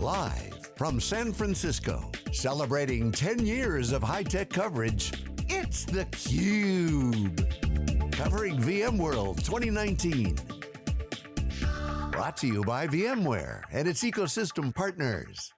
Live from San Francisco, celebrating 10 years of high-tech coverage, it's theCUBE. Covering VMworld 2019. Brought to you by VMware and its ecosystem partners.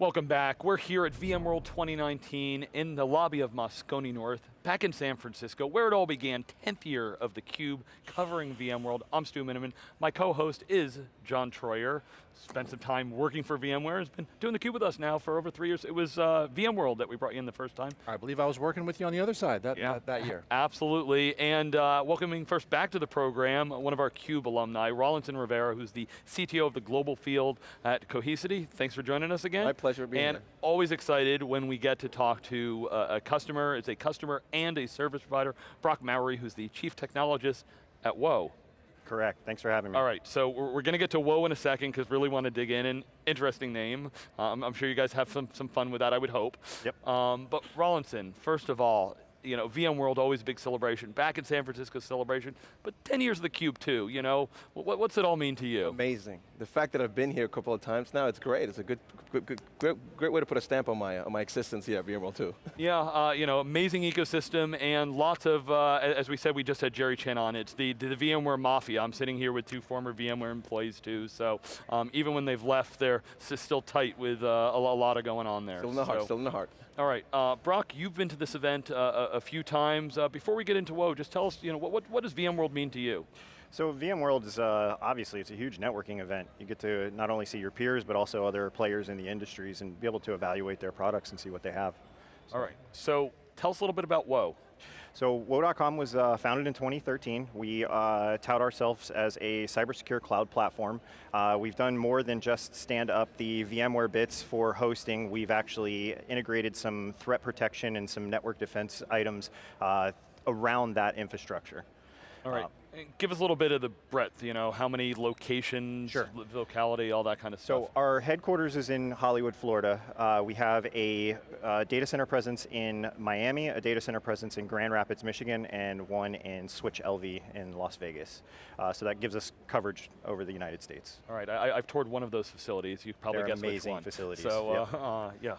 Welcome back. We're here at VMworld 2019 in the lobby of Moscone North, back in San Francisco, where it all began, 10th year of theCUBE, covering VMworld. I'm Stu Miniman. My co-host is John Troyer. Spent some time working for VMware, has been doing theCUBE with us now for over three years. It was uh, VMworld that we brought you in the first time. I believe I was working with you on the other side that, yeah, that, that, year. Absolutely, and uh, welcoming first back to the program, one of our CUBE alumni, Rawlinson Rivera, who's the CTO of the global field at Cohesity. Thanks for joining us again. My pleasure being and here. And always excited when we get to talk to uh, a customer, it's a customer and a service provider, Brock Mowry, who's the chief technologist at Woe. Correct, thanks for having me. All right, so we're, we're going to get to Woe in a second because really want to dig in, and interesting name. Um, I'm sure you guys have some, some fun with that, I would hope. Yep. Um, but Rawlinson, first of all, you know, VMworld always a big celebration. Back in San Francisco celebration, but 10 years of the Cube too, you know. What, what's it all mean to you? Amazing. The fact that I've been here a couple of times now, it's great. It's a good, good, good great, great way to put a stamp on my, on my existence here at VMworld too. Yeah, uh, you know, amazing ecosystem and lots of, uh, as we said, we just had Jerry Chen on. It's the, the VMware Mafia. I'm sitting here with two former VMware employees too, so um, even when they've left, they're still tight with uh, a, lot of going on there. Still in the heart, so. still in the heart. All right, uh, Brock, you've been to this event uh, a, a, few times. Uh, before we get into Woe, just tell us, you know, what, what, what does VMworld mean to you? So VMworld is, uh, obviously, it's a huge networking event. You get to not only see your peers, but also other players in the industries and be able to evaluate their products and see what they have. So. All right, so tell us a little bit about Woe. So Woe.com was uh, founded in 2013. We uh, tout ourselves as a cybersecure cloud platform. Uh, we've done more than just stand up the VMware bits for hosting. We've actually integrated some threat protection and some network defense items uh, around that infrastructure. All right. Give us a little bit of the breadth, you know, how many locations, sure. locality, all that kind of stuff. So our headquarters is in Hollywood, Florida. Uh, we have a uh, data center presence in Miami, a data center presence in Grand Rapids, Michigan, and one in Switch LV in Las Vegas. Uh, so that gives us coverage over the United States. All right, I, have toured one of those facilities. You probably They're guess amazing which one. facilities. So, yep. Uh, yeah.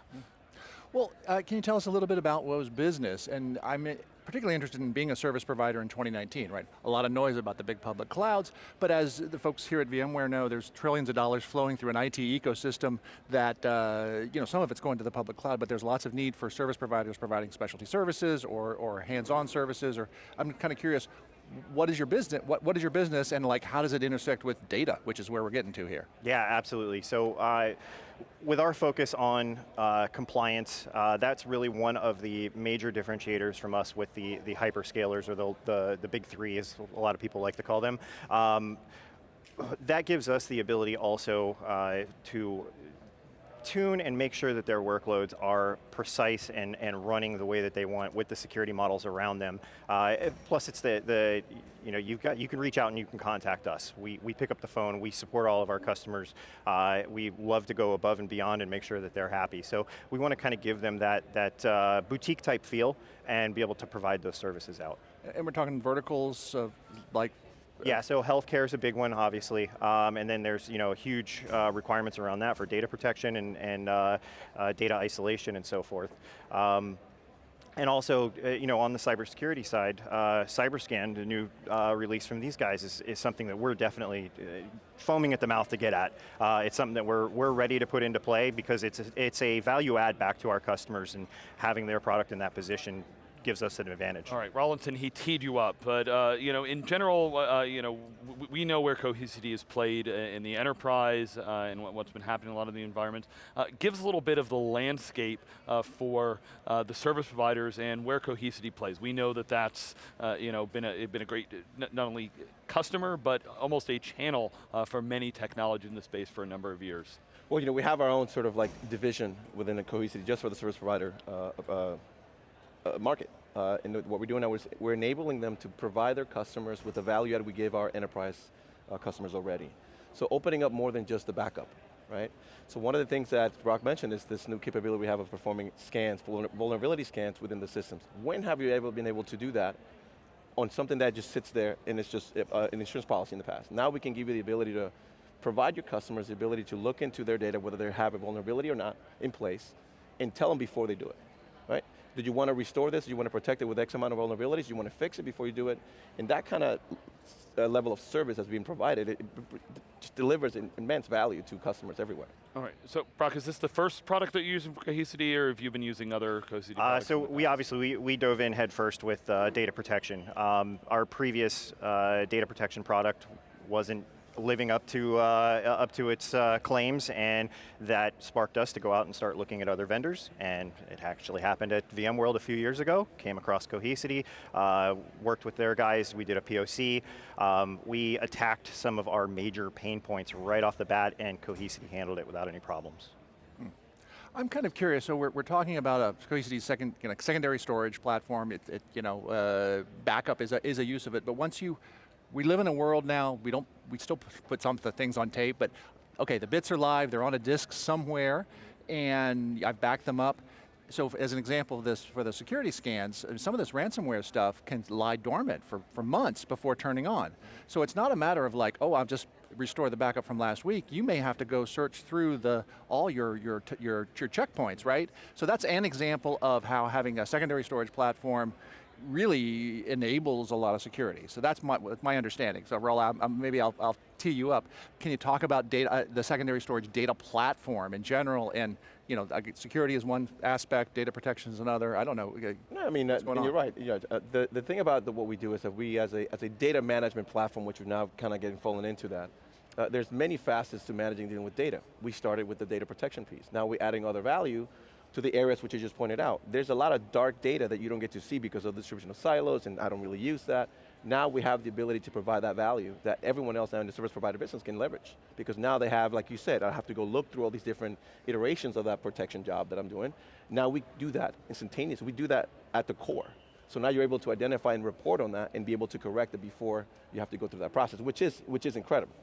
Well, uh, can you tell us a little bit about Woe's business? And I'm particularly interested in being a service provider in 2019, right? A lot of noise about the big public clouds, but as the folks here at VMware know, there's trillions of dollars flowing through an IT ecosystem that, uh, you know, some of it's going to the public cloud, but there's lots of need for service providers providing specialty services or, or hands-on services, or I'm kind of curious, what is your business, what, what is your business and like how does it intersect with data, which is where we're getting to here? Yeah, absolutely. So uh, with our focus on uh, compliance, uh, that's really one of the major differentiators from us with the, the hyperscalers or the, the, the big three as a lot of people like to call them. Um, that gives us the ability also uh, to tune and make sure that their workloads are precise and, and running the way that they want with the security models around them. Uh, plus it's the, the you know, you've got, you can reach out and you can contact us. We, we pick up the phone, we support all of our customers. Uh, we love to go above and beyond and make sure that they're happy. So we want to kind of give them that, that uh, boutique type feel and be able to provide those services out. And we're talking verticals of like yeah, so healthcare is a big one, obviously, um, and then there's you know huge uh, requirements around that for data protection and, and uh, uh, data isolation and so forth. Um, and also, uh, you know, on the cybersecurity side, uh, CyberScan, the new uh, release from these guys, is, is something that we're definitely foaming at the mouth to get at. it's something that we're, we're ready to put into play because it's a, it's a value add back to our customers and having their product in that position gives us an advantage. All right, Rawlinson, he teed you up, but uh, you know, in general, uh, you know, we know where Cohesity is played uh, in the enterprise uh, and what's been happening in a lot of the environments. Uh, gives a little bit of the landscape uh, for the service providers and where Cohesity plays. We know that that's you know been a been a great not only customer but almost a channel for many technologies in the space for a number of years. Well, you know, we have our own sort of like division within the Cohesity just for the service provider uh, market. Uh, and what we're doing now is we're enabling them to provide their customers with the value that we give our enterprise uh, customers already. So opening up more than just the backup, right? So one of the things that Brock mentioned is this new capability we have of performing scans, vulnerability scans within the systems. When have you ever been able to do that on something that just sits there and it's just uh, an insurance policy in the past. Now we can give you the ability to provide your customers the ability to look into their data, whether they have a vulnerability or not, in place, and tell them before they do it, right? Did you want to restore this? Do you want to protect it with X amount of vulnerabilities? Do you want to fix it before you do it? And that kind of uh, level of service that's being provided, it, it just delivers immense value to customers everywhere. All right, so Brock, is this the first product that you're using for Cohesity, or have you been using other Cohesity uh, So we obviously, we, we dove in headfirst with uh, data protection. Um, our previous uh, data protection product wasn't living up to, uh, up to its uh, claims, and that sparked us to go out and start looking at other vendors, and it actually happened at VMworld a few years ago, came across Cohesity, uh, worked with their guys, we did a POC, um, we attacked some of our major pain points right off the bat, and Cohesity handled it without any problems. Hmm. I'm kind of curious, so we're, we're talking about a Cohesity second, you know, secondary storage platform, it, it you know, uh, backup is a, is a use of it, but once you, we live in a world now, we don't, we still put some of the things on tape, but okay, the bits are live, they're on a disk somewhere, and I've backed them up. So as an example of this, for the security scans, uh, some of this ransomware stuff can lie dormant for, for months before turning on. So it's not a matter of like, oh, I'll just restore the backup from last week. You may have to go search through the, all your, your, your, your checkpoints, right? So that's an example of how having a secondary storage platform really enables a lot of security. So that's my, my understanding. So Raul, I'm, maybe I'll, I'll, tee you up. Can you talk about data, uh, the secondary storage data platform in general and you know, security is one aspect, data protection is another, I don't know. No, I mean, uh, you're right. Yeah, uh, the, the thing about the, what we do is that we, as a, as a data management platform, which we're now kind of getting fallen into that, uh, there's many facets to managing dealing with data. We started with the data protection piece. Now we're adding other value to the areas which you just pointed out. There's a lot of dark data that you don't get to see because of the distribution of silos, and I don't really use that. Now we have the ability to provide that value that everyone else in the service provider business can leverage. Because now they have, like you said, I have to go look through all these different iterations of that protection job that I'm doing. Now we do that instantaneously. We do that at the core. So now you're able to identify and report on that and be able to correct it before you have to go through that process, which is, which is incredible.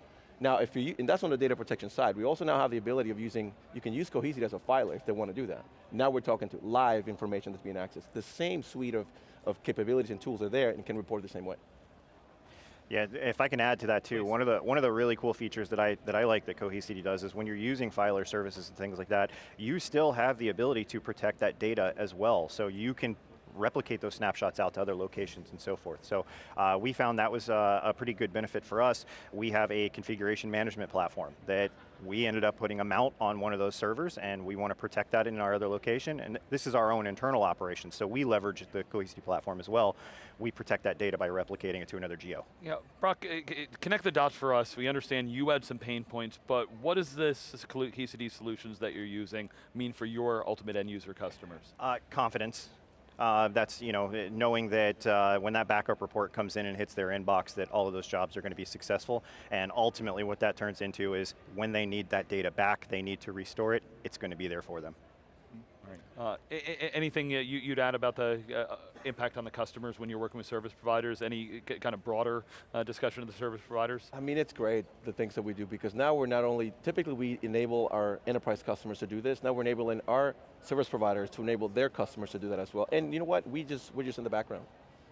Now, if you, and that's on the data protection side. We also now have the ability of using, you can use Cohesity as a filer if they want to do that. Now we're talking to live information that's being accessed. The same suite of, of capabilities and tools are there and can report the same way. Yeah, if I can add to that too, Please. one of the one of the really cool features that I that I like that Cohesity does is when you're using filer services and things like that, you still have the ability to protect that data as well. So you can replicate those snapshots out to other locations and so forth. So uh, we found that was a, a pretty good benefit for us. We have a configuration management platform that we ended up putting a mount on one of those servers and we want to protect that in our other location. And this is our own internal operation, so we leverage the Cohesity platform as well. We protect that data by replicating it to another geo. Yeah, Brock, connect the dots for us. We understand you had some pain points, but what does this, this Cohesity solutions that you're using mean for your ultimate end user customers? Uh, confidence. Uh, that's you know knowing that uh, when that backup report comes in and hits their inbox that all of those jobs are going to be successful and ultimately what that turns into is when they need that data back, they need to restore it, it's going to be there for them. Uh, anything you'd add about the uh, impact on the customers when you're working with service providers? Any kind of broader uh, discussion of the service providers? I mean, it's great, the things that we do, because now we're not only, typically we enable our enterprise customers to do this, now we're enabling our service providers to enable their customers to do that as well. And you know what, we just, we're just in the background.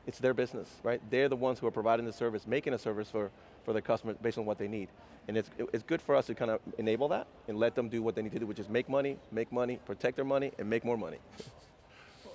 It's their business, right? They're the ones who are providing the service, making a service for, for the customer based on what they need. And it's, it's good for us to kind of enable that and let them do what they need to do, which is make money, make money, protect their money, and make more money.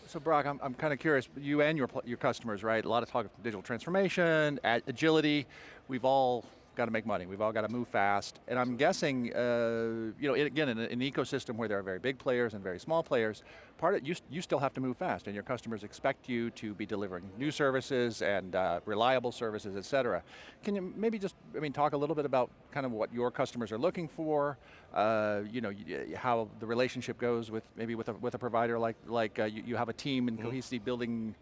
So Brock, I'm, I'm kind of curious, you and your, your customers, right? A lot of talk of digital transformation, agility. We've all got to make money. We've all got to move fast. And I'm guessing, uh, you know, again, in an ecosystem where there are very big players and very small players, part of you, you still have to move fast and your customers expect you to be delivering new services and uh, reliable services, et cetera. Can you maybe just, I mean, talk a little bit about kind of what your customers are looking for, uh, you know, how the relationship goes with maybe with a, with a provider like, like uh, you, you, have a team in mm -hmm. Cohesity building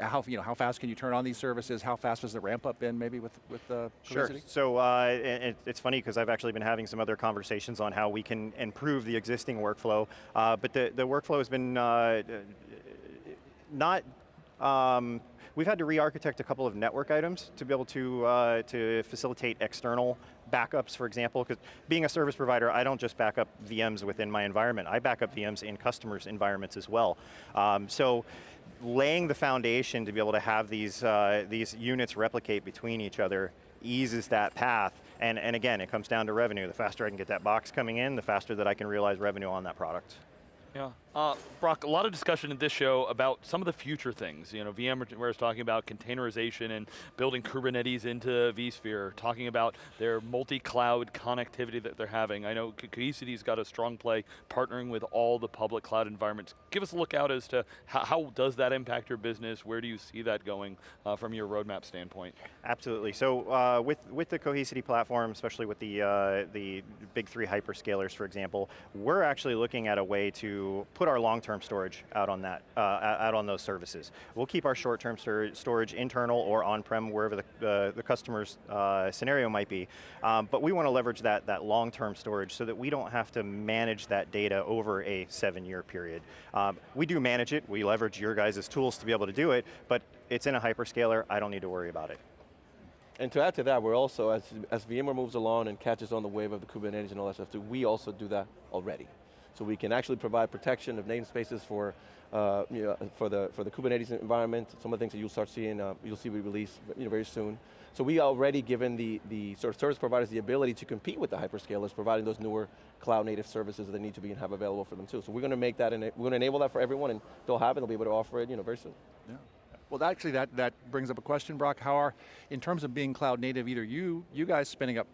how, you know, how fast can you turn on these services? How fast has the ramp up been maybe with, with uh, Sure, so uh, it, it's funny because I've actually been having some other conversations on how we can improve the existing workflow, uh, but the, the workflow has been uh, not, um, we've had to re-architect a couple of network items to be able to, uh, to facilitate external backups, for example, because being a service provider, I don't just back up VMs within my environment, I back up VMs in customers' environments as well. Um, so laying the foundation to be able to have these, uh, these units replicate between each other eases that path. And, and again, it comes down to revenue. The faster I can get that box coming in, the faster that I can realize revenue on that product. Yeah. Uh, Brock, a lot of discussion in this show about some of the future things. You know, VMware is talking about containerization and building Kubernetes into vSphere, talking about their multi-cloud connectivity that they're having. I know Cohesity's got a strong play partnering with all the public cloud environments. Give us a look out as to how, how does that impact your business? Where do you see that going uh, from your roadmap standpoint? Absolutely. So uh, with with the Cohesity platform, especially with the uh, the big three hyperscalers, for example, we're actually looking at a way to put our long-term storage out on that, uh, out on those services. We'll keep our short-term storage internal or on-prem, wherever the, uh, the customer's uh, scenario might be. Um, but we want to leverage that, that long-term storage so that we don't have to manage that data over a seven-year period. Um, we do manage it, we leverage your guys' tools to be able to do it, but it's in a hyperscaler, I don't need to worry about it. And to add to that, we're also, as, as VMware moves along and catches on the wave of the Kubernetes and all that stuff, too, we also do that already. So we can actually provide protection of namespaces for, uh, you know, for, the, for the Kubernetes environment, some of the things that you'll start seeing, uh, you'll see we release you know, very soon. So we already given the, the sort of service providers the ability to compete with the hyperscalers, providing those newer cloud native services that they need to be and have available for them too. So we're going to make that, and we're going to enable that for everyone and they'll have it, they'll be able to offer it you know, very soon. Yeah. Well, actually, that, that brings up a question, Brock. How are, in terms of being cloud native, either you, you guys spinning up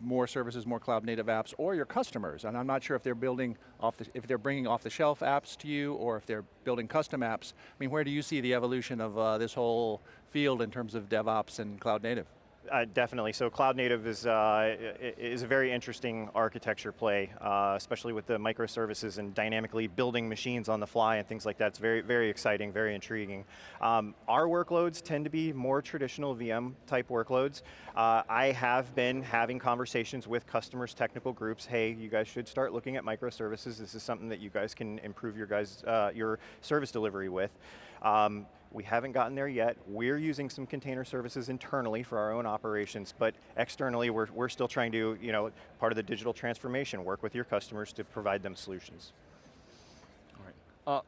more services, more cloud native apps, or your customers. And I'm not sure if they're building off the, if they're bringing off the shelf apps to you, or if they're building custom apps. I mean, where do you see the evolution of uh, this whole field in terms of DevOps and cloud native? Uh, definitely. So cloud native is uh, is a very interesting architecture play, uh, especially with the microservices and dynamically building machines on the fly and things like that. It's very very exciting, very intriguing. Um, our workloads tend to be more traditional VM type workloads. Uh, I have been having conversations with customers, technical groups. Hey, you guys should start looking at microservices. This is something that you guys can improve your guys uh, your service delivery with. Um, we haven't gotten there yet. We're using some container services internally for our own operations, but externally we're, we're still trying to, you know, part of the digital transformation, work with your customers to provide them solutions. All right. Uh,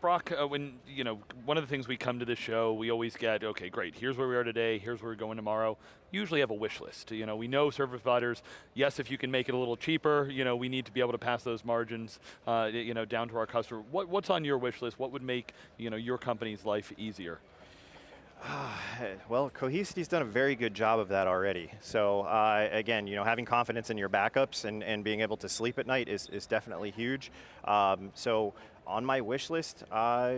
Brock, uh, when, you know, one of the things we come to this show, we always get, okay, great, here's where we are today, here's where we're going tomorrow. Usually have a wish list. You know, we know service providers, yes, if you can make it a little cheaper, you know, we need to be able to pass those margins, uh, you know, down to our customer. What, what's on your wish list? What would make, you know, your company's life easier? well, Cohesity's done a very good job of that already. So uh, again, you know, having confidence in your backups and, and being able to sleep at night is, is definitely huge. Um, so on my wish list, uh,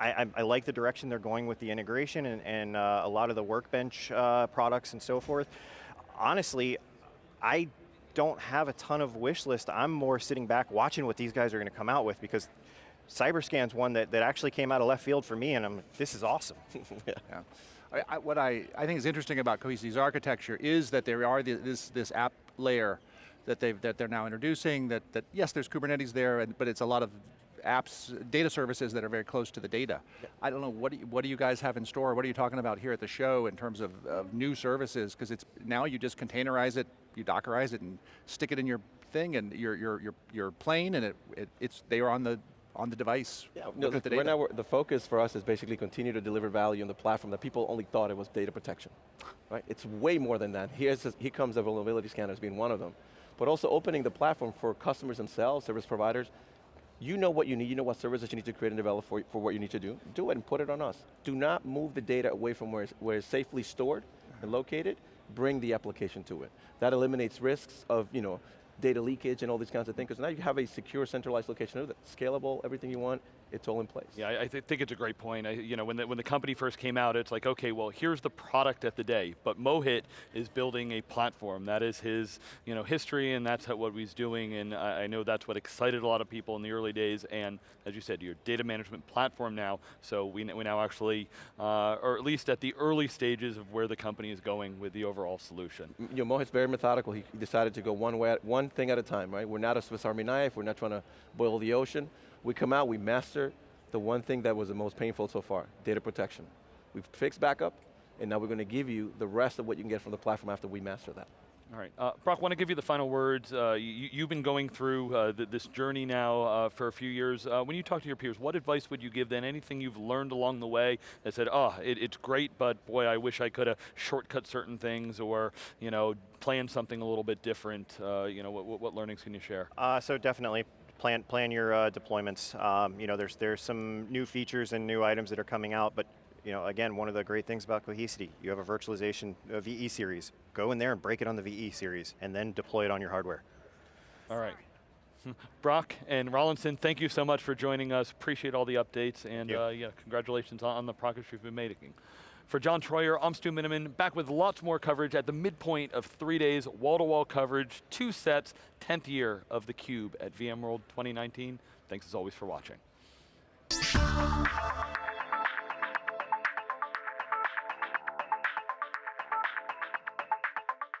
I, I, like the direction they're going with the integration and, and uh, a lot of the workbench uh, products and so forth. Honestly, I don't have a ton of wish list. I'm more sitting back watching what these guys are going to come out with because Cyberscan's one that, that actually came out of left field for me and I'm, this is awesome. yeah. yeah. I, I, what I, I think is interesting about Cohesity's architecture is that there are the, this, this app layer that, they've, that they're now introducing, that, that yes, there's Kubernetes there, and, but it's a lot of apps, data services that are very close to the data. I don't know, what do, you, what do you guys have in store? What are you talking about here at the show in terms of, of new services? Because it's now you just containerize it, you Dockerize it and stick it in your thing and your, your, your, your plane and it, it, it's, they are on the on the device. Yeah, no, the, right now the focus for us is basically continue to deliver value on the platform that people only thought it was data protection. Right? It's way more than that. Here's, here comes the vulnerability scanners being one of them but also opening the platform for customers themselves, service providers. You know what you need, you know what services you need to create and develop for, for what you need to do. Do it and put it on us. Do not move the data away from where it's, where it's safely stored and located, bring the application to it. That eliminates risks of you know, data leakage and all these kinds of things, because now you have a secure centralized location. Scalable, everything you want, it's all in place. Yeah, I, I th think it's a great point. I, you know, when the, when the company first came out, it's like, okay, well, here's the product at the day, but Mohit is building a platform. That is his, you know, history, and that's what he's doing, and I, I know that's what excited a lot of people in the early days, and as you said, your data management platform now, so we, we now actually, uh, or at least at the early stages of where the company is going with the overall solution. You know, Mohit's very methodical. He decided to go one way, one thing at a time, right? We're not a Swiss Army knife. We're not trying to boil the ocean. We come out, we master the one thing that was the most painful so far, data protection. We've fixed backup, and now we're going to give you the rest of what you can get from the platform after we master that. All right, uh, Brock, want to give you the final words. Uh, you, have been going through uh, th this journey now uh, for a few years. Uh, when you talk to your peers, what advice would you give them? Anything you've learned along the way that said, oh, it, it's great, but boy, I wish I could have shortcut certain things or, you know, planned something a little bit different. Uh, you know, what, what, learnings can you share? so definitely plan plan your deployments. Um, you know, there's there's some new features and new items that are coming out, but you know, again, one of the great things about Cohesity, you have a virtualization a VE series. Go in there and break it on the VE series, and then deploy it on your hardware. All right. Brock and Rawlinson, thank you so much for joining us. Appreciate all the updates, and uh, yeah, congratulations on, the progress you've been making. For John Troyer, I'm Stu Miniman, back with lots more coverage at the midpoint of three days, wall-to-wall -wall coverage, two sets, 10th year of theCUBE at VMworld 2019. Thanks as always for watching.